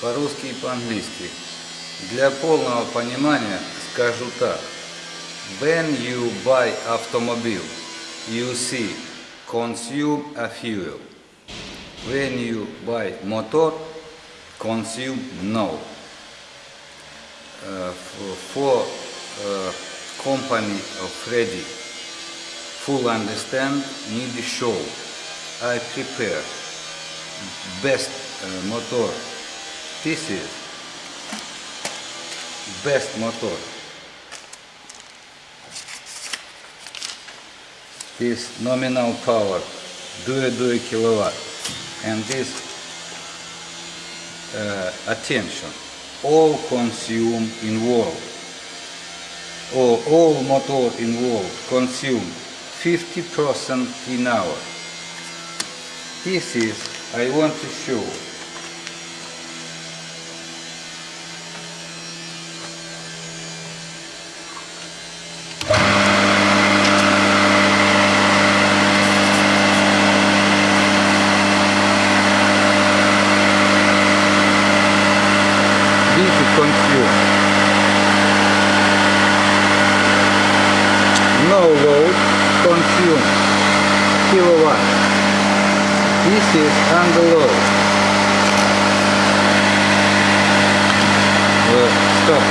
по-русски и по-английски. Для полного понимания скажу так. When you buy automobile, you see consume a fuel. When you buy motor, consume no. Uh, for, uh, company of Freddy, full understand, need show. I prepare best uh, motor. This is best motor. This nominal power 2 kilowatt and this uh, attention all consume involved or all motor involved consume 50% in hour. This is I want to show This is consume. No load consume kilowatt. This is load. Uh, stop.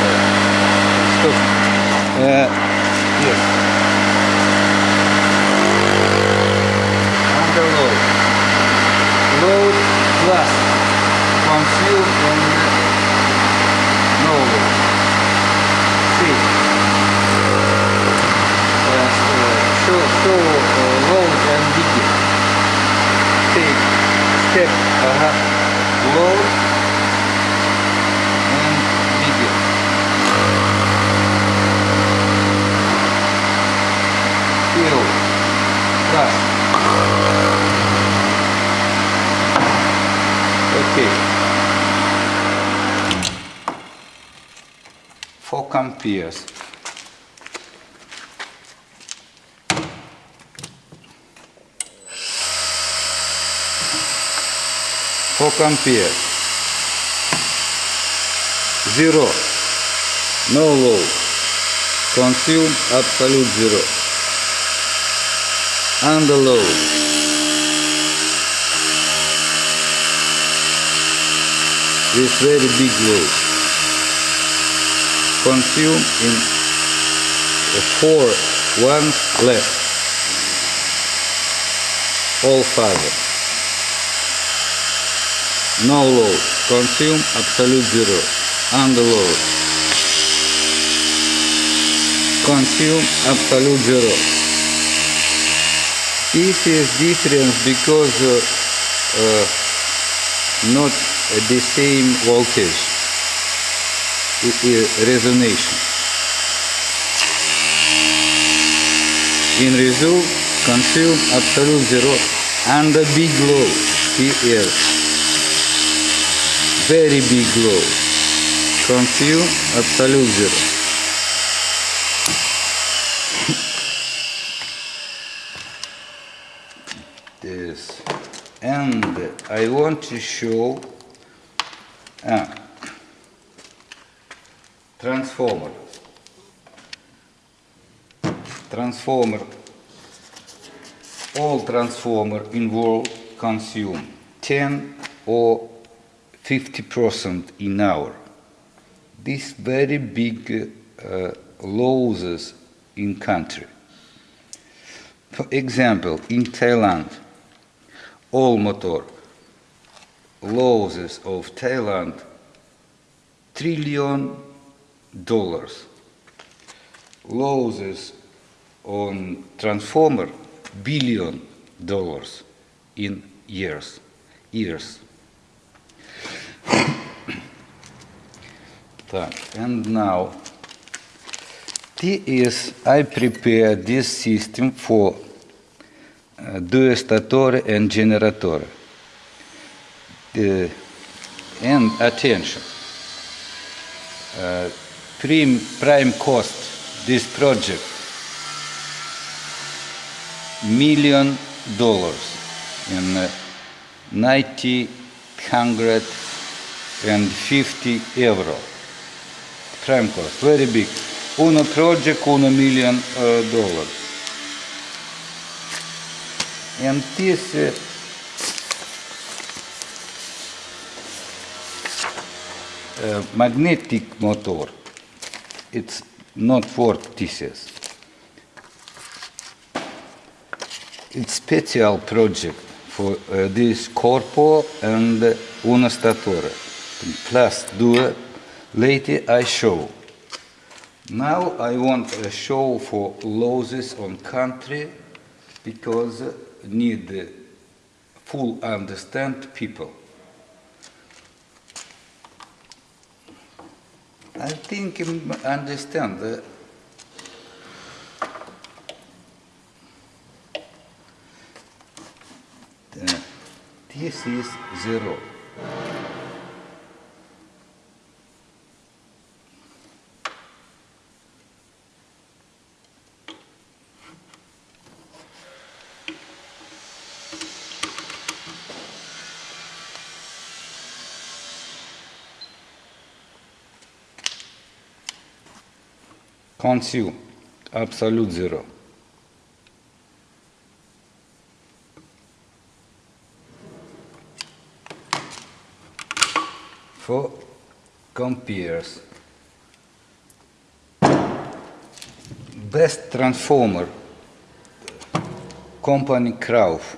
Stop. Uh, yes. Under load. Plus consume Fill plus. Okay. Four amperes. Four amperes. Zero. No load. Consume absolute zero. Under load. This very big load. Consume in four ones left. All fiber. No load. Consume absolute zero. Under load. Consume absolute zero. This is difference because uh, uh, not the same voltage i- i- resonation. In result, consume absolute zero and a big load here. Very big load. Consume absolute zero. And I want to show ah, transformer. Transformer all transformer involved consume 10 or 50 percent in hour. This very big uh, losses in country. For example in Thailand all motor losses of Thailand trillion dollars. Losses on transformer billion dollars in years years. And now this is I prepare this system for due statore and generatore and attention. Uh, prim, prime cost this project million dollars in uh, 90 150 euro. Prime cost, very big. Uno project, uno million uh, dollars. And this uh, uh, magnetic motor, it's not for TCS. It's special project for uh, this corpo and uno statore. Plus due, later I show. Now I want a show for losses on country because need full understand people. I think understand. uh, uh, this is zero. Consume, absolute zero. For compares, best transformer, company Krauf.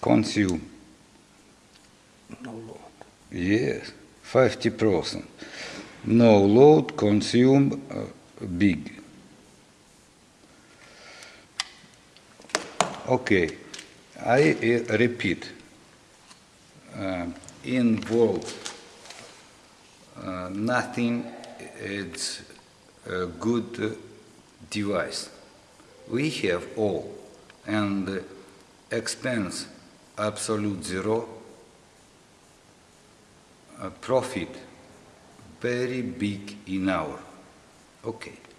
Consume. No load. Yes, 50%. No load, consume uh, big. Okay, I uh, repeat. Uh, in world, uh, nothing is a good device. We have all, and expense absolute zero, uh, profit very big in our. Okay.